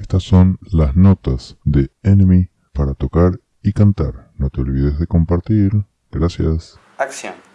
Estas son las notas de Enemy para tocar y cantar. No te olvides de compartir. Gracias. Acción.